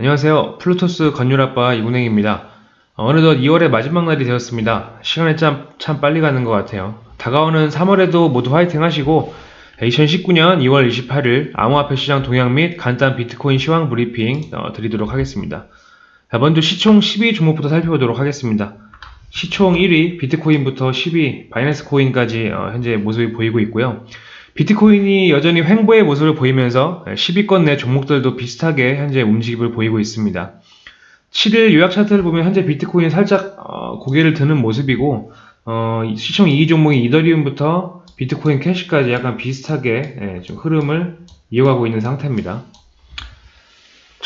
안녕하세요. 플루토스 건율아빠 이군행입니다. 어, 어느덧 2월의 마지막 날이 되었습니다. 시간이 참, 참 빨리 가는 것 같아요. 다가오는 3월에도 모두 화이팅 하시고 2019년 2월 28일 암호화폐 시장 동향 및 간단 비트코인 시황 브리핑 어, 드리도록 하겠습니다. 자, 먼저 시총 12 종목부터 살펴보도록 하겠습니다. 시총 1위 비트코인부터 10위 바이낸스 코인까지 어, 현재 모습이 보이고 있고요. 비트코인이 여전히 횡보의 모습을 보이면서 10위권 내 종목들도 비슷하게 현재 움직임을 보이고 있습니다. 7일 요약 차트를 보면 현재 비트코인이 살짝 어, 고개를 드는 모습이고 어, 시총 2위 종목인 이더리움부터 비트코인 캐시까지 약간 비슷하게 예, 좀 흐름을 이어가고 있는 상태입니다.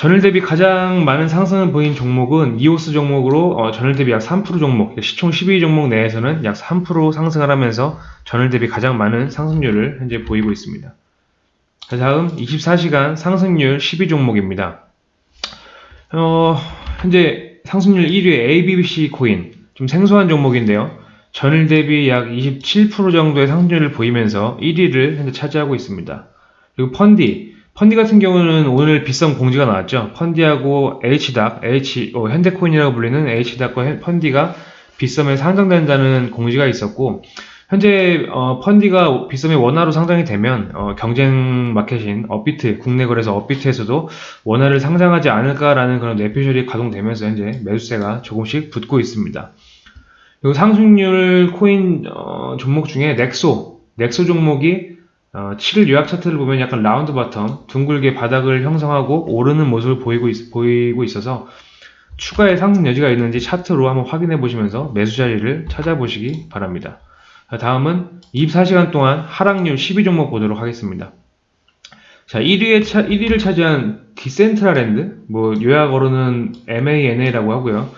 전일 대비 가장 많은 상승을 보인 종목은 이오스 종목으로 어, 전일 대비 약 3% 종목, 시총 12위 종목 내에서는 약 3% 상승을 하면서 전일 대비 가장 많은 상승률을 현재 보이고 있습니다. 자, 다음 24시간 상승률 12 종목입니다. 어, 현재 상승률 1위 ABBC 코인, 좀 생소한 종목인데요. 전일 대비 약 27% 정도의 상승률을 보이면서 1위를 현재 차지하고 있습니다. 그리고 펀디, 펀디 같은 경우는 오늘 비싼 공지가 나왔죠. 펀디하고 H닥, H, 어, 현대코인이라고 불리는 H닥과 펀디가 빗썸에 상장된다는 공지가 있었고, 현재 어, 펀디가 빗썸에 원화로 상장이 되면 어, 경쟁 마켓인 업비트, 국내 거래소 업비트에서도 원화를 상장하지 않을까라는 그런 뇌피셜이 가동되면서 현재 매수세가 조금씩 붙고 있습니다. 그리고 상승률 코인 어, 종목 중에 넥소, 넥소 종목이 어, 7일 요약 차트를 보면 약간 round bottom, 둥글게 바닥을 형성하고 오르는 모습을 보이고, 있, 보이고 있어서 추가의 상승 여지가 있는지 차트로 한번 확인해 보시면서 매수 자리를 찾아보시기 바랍니다. 다음은 24시간 동안 하락률 12 종목 보도록 하겠습니다. 자, 1위에 차, 1위를 차지한 디센트럴랜드, 뭐 요약어로는 MANA라고 하고요.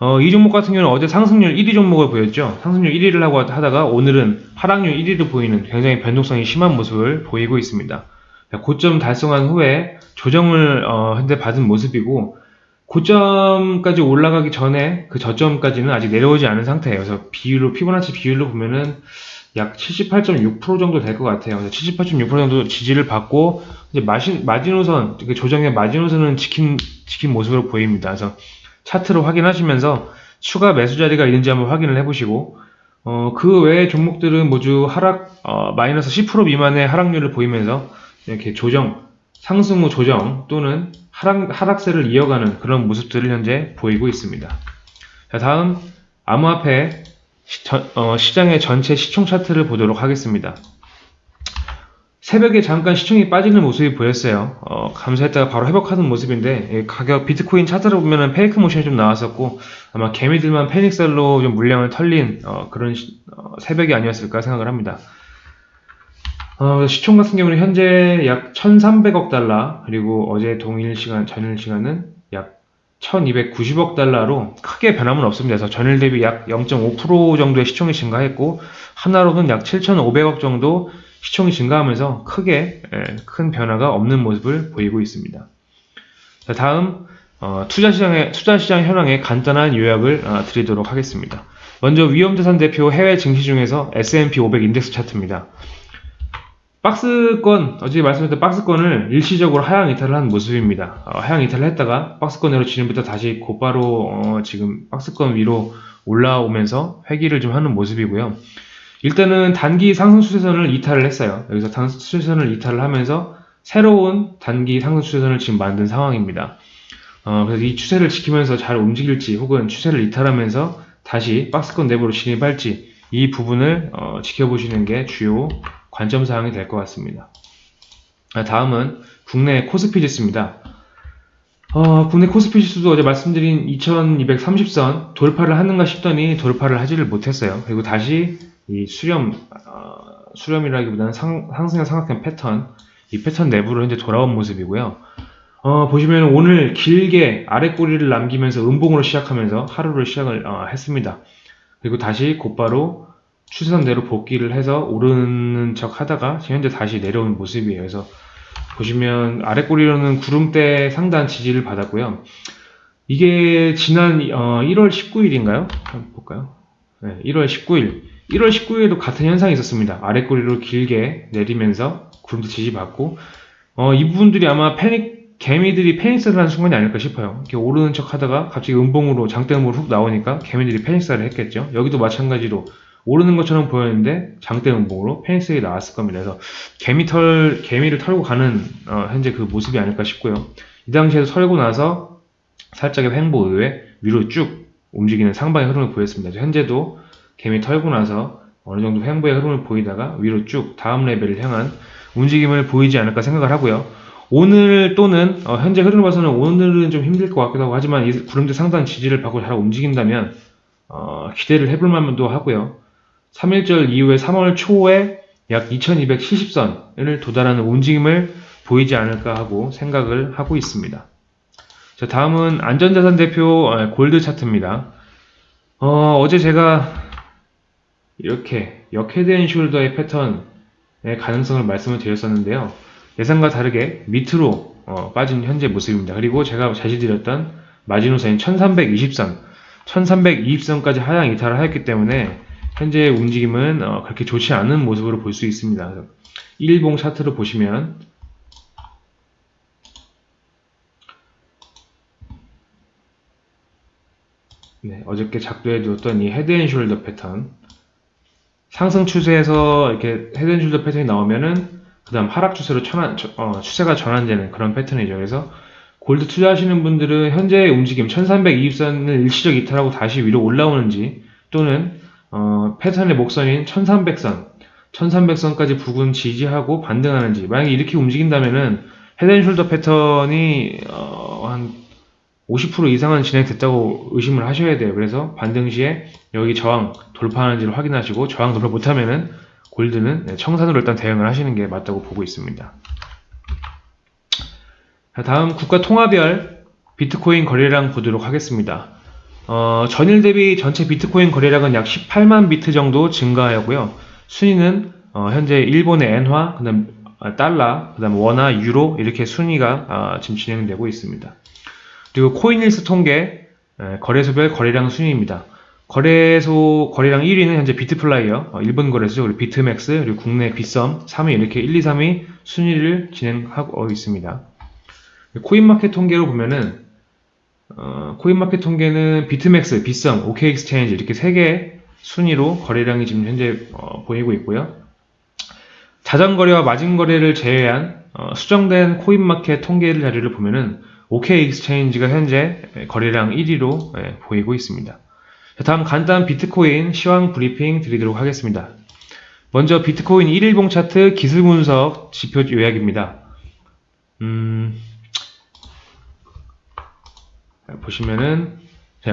어, 이 종목 같은 경우는 어제 상승률 1위 종목을 보였죠. 상승률 1위를 하고 하다가 오늘은 하락률 1위를 보이는 굉장히 변동성이 심한 모습을 보이고 있습니다. 고점 달성한 후에 조정을 어, 현재 받은 모습이고 고점까지 올라가기 전에 그 저점까지는 아직 내려오지 않은 상태예요. 그래서 비율로 피보나치 비율로 보면은 약 78.6% 정도 될 것 같아요. 78.6% 정도 지지를 받고 이제 마신, 마지노선 그 조정의 마지노선은 지킨 지킨 모습으로 보입니다. 그래서 차트로 확인하시면서 추가 매수 자리가 있는지 한번 확인을 해보시고 어, 그 외의 종목들은 모두 하락 어, 마이너스 10% 미만의 하락률을 보이면서 이렇게 조정 상승 후 조정 또는 하락, 하락세를 이어가는 그런 모습들을 현재 보이고 있습니다. 자, 다음 암호화폐 시, 어, 시장의 전체 시총 차트를 보도록 하겠습니다. 새벽에 잠깐 시총이 빠지는 모습이 보였어요. 어, 감소했다가 바로 회복하는 모습인데 가격 비트코인 차트를 보면은 페이크 모션이 좀 나왔었고 아마 개미들만 패닉셀로 좀 물량을 털린 어, 그런 시, 어, 새벽이 아니었을까 생각을 합니다. 어, 시총 같은 경우는 현재 약 1,300억 달러 그리고 어제 동일 시간 전일 시간은 약 1,290억 달러로 크게 변함은 없습니다. 그래서 전일 대비 약 0.5% 정도의 시총이 증가했고 하나로는 약 7,500억 정도 시총이 증가하면서 크게 예, 큰 변화가 없는 모습을 보이고 있습니다. 자, 다음 어, 투자시장의 투자시장 현황의 간단한 요약을 어, 드리도록 하겠습니다. 먼저 위험자산 대표 해외 증시 중에서 S&P 500 인덱스 차트입니다. 박스권, 어제 말씀드렸던 박스권을 일시적으로 하향 이탈을 한 모습입니다. 어, 하향 이탈을 했다가 박스권 으로 진입부터 다시 곧바로 어, 지금 박스권 위로 올라오면서 회귀를 좀 하는 모습이고요. 일단은 단기 상승 추세선을 이탈을 했어요. 여기서 상승 추세선을 이탈을 하면서 새로운 단기 상승 추세선을 지금 만든 상황입니다. 어, 그래서 이 추세를 지키면서 잘 움직일지 혹은 추세를 이탈하면서 다시 박스권 내부로 진입할지 이 부분을 어, 지켜보시는 게 주요 관점 사항이 될 것 같습니다. 아, 다음은 국내 코스피 지수입니다. 어, 국내 코스피 지수도 어제 말씀드린 2230선 돌파를 하는가 싶더니 돌파를 하지를 못했어요. 그리고 다시 이 수렴, 어, 수렴이라기보다는 상, 상승의 삼각형 패턴, 이 패턴 내부로 현재 돌아온 모습이고요. 어, 보시면 오늘 길게 아래 꼬리를 남기면서 음봉으로 시작하면서 하루를 시작을 어, 했습니다. 그리고 다시 곧바로 추세선대로 복귀를 해서 오르는 척 하다가 현재 다시 내려오는 모습이에요. 그래서 보시면 아래 꼬리로는 구름대 상단 지지를 받았고요. 이게 지난 어, 1월 19일인가요? 한번 볼까요? 네, 1월 19일 1월 19일에도 같은 현상이 있었습니다. 아래꼬리로 길게 내리면서 구름도 지지받고 어, 이 부분들이 아마 패닉 개미들이 패닉스를 하는 순간이 아닐까 싶어요. 이렇게 오르는 척 하다가 갑자기 음봉으로 장대음으로 훅 나오니까 개미들이 패닉스를 했겠죠. 여기도 마찬가지로 오르는 것처럼 보였는데 장대 음봉으로 패닉스가 나왔을 겁니다. 그래서 개미 털, 개미를 털고 가는 어, 현재 그 모습이 아닐까 싶고요. 이 당시에도 털고 나서 살짝의 횡보 의외 위로 쭉 움직이는 상방의 흐름을 보였습니다. 현재도 개미 털고 나서 어느 정도 횡보의 흐름을 보이다가 위로 쭉 다음 레벨을 향한 움직임을 보이지 않을까 생각을 하고요. 오늘 또는 어, 현재 흐름을 봐서는 오늘은 좀 힘들 것 같기도 하고 하지만 이 구름대 상단 지지를 받고 잘 움직인다면 어, 기대를 해볼 만도 하고요. 3일절 이후에 3월 초에 약 2270선을 도달하는 움직임을 보이지 않을까 하고 생각을 하고 있습니다. 자, 다음은 안전자산 대표 어, 골드 차트입니다. 어, 어제 제가 이렇게 역헤드앤숄더의 패턴의 가능성을 말씀을 드렸었는데요. 예상과 다르게 밑으로 어, 빠진 현재 모습입니다. 그리고 제가 제시드렸던 마지노선인 1320선, 1320선까지 하향 이탈을 하였기 때문에 현재 움직임은 어, 그렇게 좋지 않은 모습으로 볼 수 있습니다. 일봉 차트를 보시면 네, 어저께 작도해 두었던 이 head and shoulder 패턴 상승 추세에서 이렇게 head and shoulder 패턴이 나오면은 그 다음 하락 추세로 전환, 어, 추세가 전환되는 그런 패턴이죠. 그래서 골드 투자하시는 분들은 현재의 움직임 1320선을 일시적 이탈하고 다시 위로 올라오는지 또는 어, 패턴의 목선인 1300선 1300선까지 부근 지지하고 반등하는지 만약에 이렇게 움직인다면은 헤드앤숄더 패턴이 어, 한 50% 이상은 진행됐다고 의심을 하셔야 돼요. 그래서 반등 시에 여기 저항 돌파하는지를 확인하시고 저항 돌파 못하면은 골드는 네, 청산으로 일단 대응을 하시는 게 맞다고 보고 있습니다. 자, 다음 국가 통화별 비트코인 거래량 보도록 하겠습니다. 어, 전일 대비 전체 비트코인 거래량은 약 18만 비트 정도 증가하였고요. 순위는 어, 현재 일본의 엔화, 그다음 달러, 그다음 원화, 유로 이렇게 순위가 어, 지금 진행되고 있습니다. 그리고 코인힐스 통계 거래소별 거래량 순위입니다. 거래소 거래량 1위는 현재 비트플라이어, 어, 일본 거래소, 그리고 비트맥스, 그리고 국내 비썸 3위 이렇게 1, 2, 3위 순위를 진행하고 있습니다. 코인마켓 통계로 보면은 어, 코인마켓 통계는 비트맥스, 비썸, OK엑스체인지 이렇게 3개 순위로 거래량이 지금 현재 어, 보이고 있고요. 자전거래와 마진거래를 제외한 어, 수정된 코인마켓 통계 자료를 보면은 OK 익스체인지가 현재 거래량 1위로 예, 보이고 있습니다. 다음 간단 비트코인 시황 브리핑 드리도록 하겠습니다. 먼저 비트코인 1일봉 차트 기술 분석 지표 요약입니다. 음, 보시면은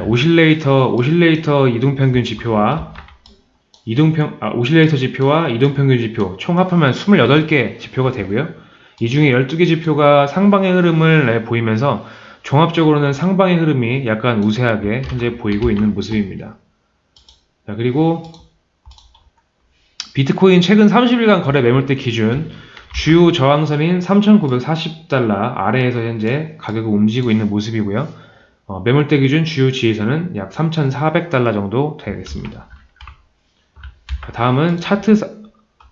오실레이터 오실레이터 이동평균 지표와 이동평 아, 오실레이터 지표와 이동평균 지표 총 합하면 28개 지표가 되고요. 이 중에 12개 지표가 상방의 흐름을 보이면서 종합적으로는 상방의 흐름이 약간 우세하게 현재 보이고 있는 모습입니다. 자, 그리고 비트코인 최근 30일간 거래 매물대 기준 주요 저항선인 3,940달러 아래에서 현재 가격을 움직이고 있는 모습이고요. 어, 매물대 기준 주요 지지선은 약 3,400달러 정도 되겠습니다. 다음은 차트,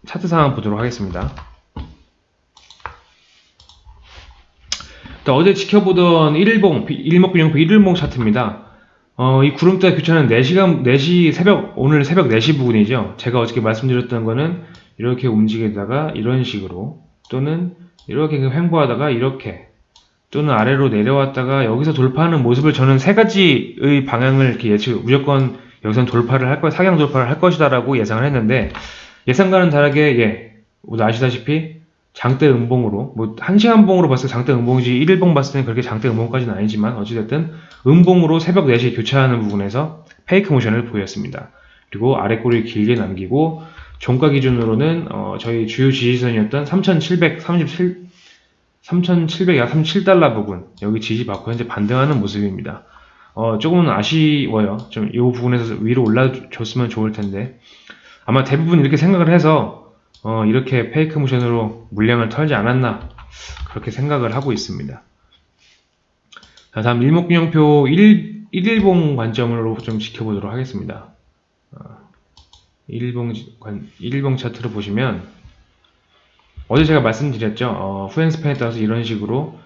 차트 상황 보도록 하겠습니다. 어제 지켜보던 1일봉, 일목균형표 1일봉 차트입니다. 어, 이 구름대 교차는 4시간, 4시 새벽, 오늘 새벽 4시 부근이죠. 제가 어저께 말씀드렸던 거는 이렇게 움직이다가 이런 식으로 또는 이렇게 횡보하다가 이렇게 또는 아래로 내려왔다가 여기서 돌파하는 모습을 저는 세 가지의 방향을 이렇게 예측, 무조건 여기선 돌파를 할 거, 사경 돌파를 할 것이다라고 예상을 했는데 예상과는 다르게 예, 모두 아시다시피 장대 음봉으로 뭐 한시간 봉으로 봤을 때 장대 음봉이지 1일봉 봤을 때는 그렇게 장대 음봉까지는 아니지만 어찌됐든 음봉으로 새벽 4시에 교차하는 부분에서 페이크 모션을 보였습니다. 그리고 아래 꼬리를 길게 남기고 종가 기준으로는 어 저희 주요 지지선이었던 3737 3737달러 부분 여기 지지받고 현재 반등하는 모습입니다. 어 조금은 아쉬워요. 좀 이 부분에서 위로 올라줬으면 좋을 텐데 아마 대부분 이렇게 생각을 해서 어, 이렇게 페이크 모션으로 물량을 털지 않았나 그렇게 생각을 하고 있습니다. 자, 다음 일목균형표 1, 1일봉 관점으로 좀 지켜보도록 하겠습니다. 어, 1일봉, 1일봉 차트를 보시면 어제 제가 말씀드렸죠. 어, 후행스팬에 따라서 이런 식으로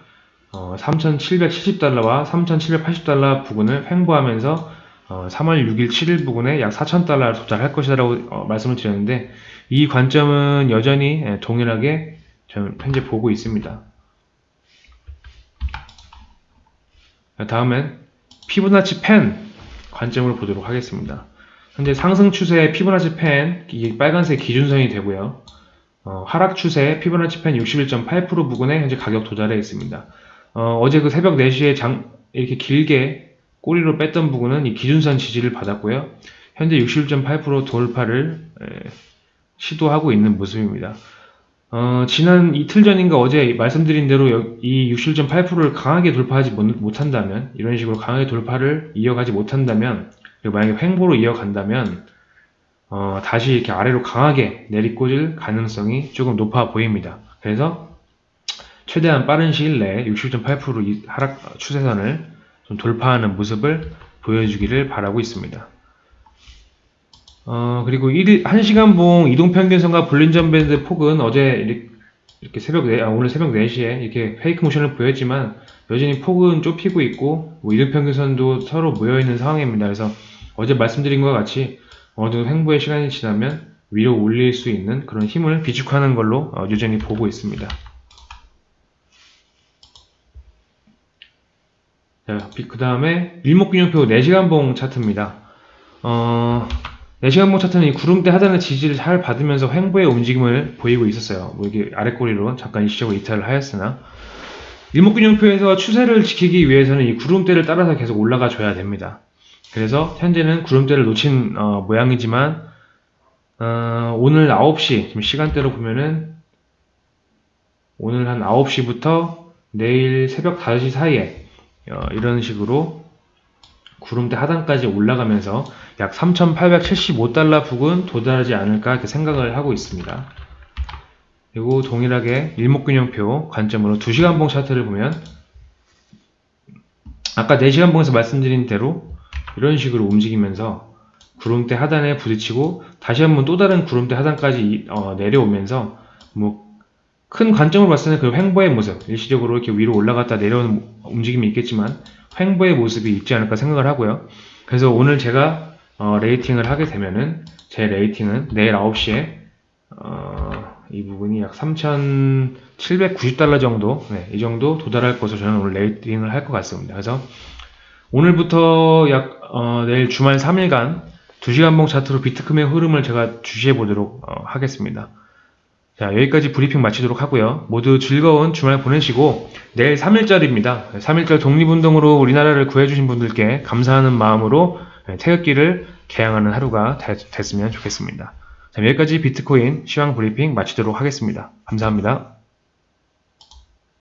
어, 3,770달러와 3,780달러 부근을 횡보하면서 어, 3월 6일, 7일 부근에 약 4,000달러를 도달할 것이라고 어, 말씀을 드렸는데 이 관점은 여전히 예, 동일하게 저는 현재 보고 있습니다. 다음엔 피부나치 펜 관점으로 보도록 하겠습니다. 현재 상승 추세의 피부나치 펜, 빨간색 기준선이 되고요. 어, 하락 추세 피부나치 펜 61.8% 부근에 현재 가격 도달해 있습니다. 어, 제그 새벽 4시에 장, 이렇게 길게 꼬리로 뺐던 부분은 이 기준선 지지를 받았고요. 현재 61.8% 돌파를 에, 시도하고 있는 모습입니다. 어, 지난 이틀 전인가 어제 말씀드린 대로 여- 이 61.8%를 강하게 돌파하지 못, 못한다면 이런 식으로 강하게 돌파를 이어가지 못한다면 그리고 만약에 횡보로 이어간다면 어, 다시 이렇게 아래로 강하게 내리꽂을 가능성이 조금 높아 보입니다. 그래서 최대한 빠른 시일 내에 60.8% 하락 추세선을 좀 돌파하는 모습을 보여주기를 바라고 있습니다. 어, 그리고 1, 1시간 봉 이동평균선과 볼린전 밴드 폭은 어제 이렇게, 새벽 4, 아, 오늘 새벽 4시에 이렇게 페이크 모션을 보였지만 여전히 폭은 좁히고 있고 뭐 이동평균선도 서로 모여있는 상황입니다. 그래서 어제 말씀드린 것 같이 어느 정도 횡보의 시간이 지나면 위로 올릴 수 있는 그런 힘을 비축하는 걸로 어, 여전히 보고 있습니다. 자, 그 다음에 일목균형표 4시간 봉 차트입니다. 어, 4시간 봉 차트는 이 구름대 하단의 지지를 잘 받으면서 횡보의 움직임을 보이고 있었어요. 뭐 이게 아래꼬리로 잠깐 일시적으로 이탈을 하였으나 일목균형표에서 추세를 지키기 위해서는 이 구름대를 따라서 계속 올라가 줘야 됩니다. 그래서 현재는 구름대를 놓친 어, 모양이지만 어, 오늘 9시 지금 시간대로 보면은 오늘 한 9시부터 내일 새벽 5시 사이에 어, 이런 식으로 구름대 하단까지 올라가면서 약 3,875달러 부근 도달하지 않을까 이렇게 생각을 하고 있습니다. 그리고 동일하게 일목균형표 관점으로 2시간 봉 차트를 보면 아까 4시간 봉에서 말씀드린 대로 이런 식으로 움직이면서 구름대 하단에 부딪히고 다시 한번 또 다른 구름대 하단까지 어, 내려오면서 뭐 큰 관점으로 봤을 때는 그 횡보의 모습 일시적으로 이렇게 위로 올라갔다 내려오는 움직임이 있겠지만 횡보의 모습이 있지 않을까 생각을 하고요. 그래서 오늘 제가 어, 레이팅을 하게 되면은 제 레이팅은 내일 9시에 어, 이 부분이 약 3,790달러 정도 네, 이 정도 도달할 것으로 저는 오늘 레이팅을 할 것 같습니다. 그래서 오늘부터 약 어, 내일 주말 3일간 2시간 봉 차트로 비트컴의 흐름을 제가 주시해 보도록 어, 하겠습니다. 자, 여기까지 브리핑 마치도록 하고요. 모두 즐거운 주말 보내시고 내일 3일절입니다. 3일절 독립운동으로 우리나라를 구해주신 분들께 감사하는 마음으로 태극기를 개항하는 하루가 됐, 됐으면 좋겠습니다. 자, 여기까지 비트코인 시황 브리핑 마치도록 하겠습니다. 감사합니다.